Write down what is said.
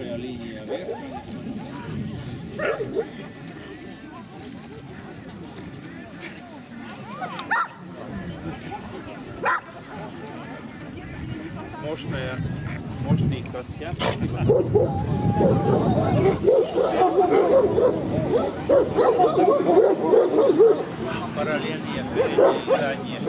Тонкая линия вверх. Мощная, мощный костяк. Параллельные передние и задние.